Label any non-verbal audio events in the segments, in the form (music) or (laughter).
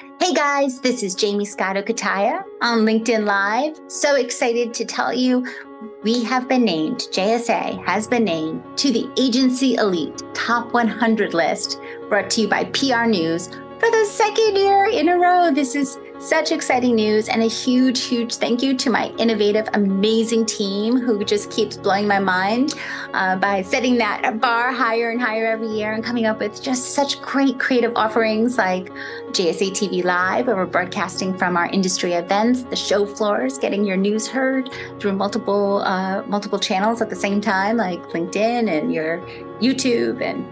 Hey guys, this is Jamie Scotto Cutaia on LinkedIn Live. So excited to tell you we have been named, JSA has been named to the Agency Elite Top 100 list brought to you by PR News for the second year in a row. This is such exciting news and a huge, huge thank you to my innovative, amazing team who just keeps blowing my mind uh, by setting that bar higher and higher every year and coming up with just such great creative offerings like JSA TV Live, where we're broadcasting from our industry events, the show floors, getting your news heard through multiple uh, multiple channels at the same time, like LinkedIn and your YouTube and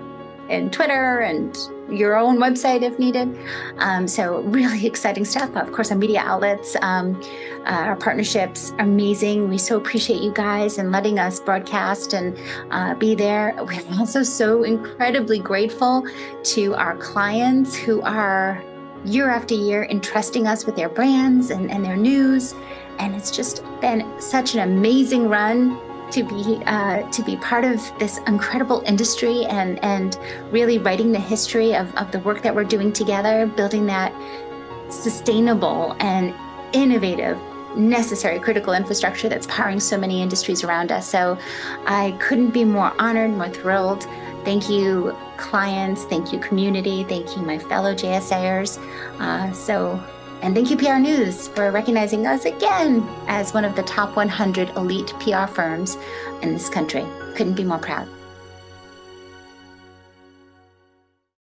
and Twitter and your own website if needed. Um, so really (laughs) exciting stuff. Of course, our media outlets, um, uh, our partnerships, amazing. We so appreciate you guys and letting us broadcast and uh, be there. (laughs) We're also so incredibly grateful to our clients who are year after year entrusting us with their brands and, and their news. And it's just been such an amazing run to be uh, to be part of this incredible industry and and really writing the history of, of the work that we're doing together, building that sustainable and innovative necessary critical infrastructure that's powering so many industries around us. So I couldn't be more honored, more thrilled. Thank you, clients. Thank you, community. Thank you, my fellow JSAers. Uh, so and thank you, PR News, for recognizing us again as one of the top 100 elite PR firms in this country. Couldn't be more proud.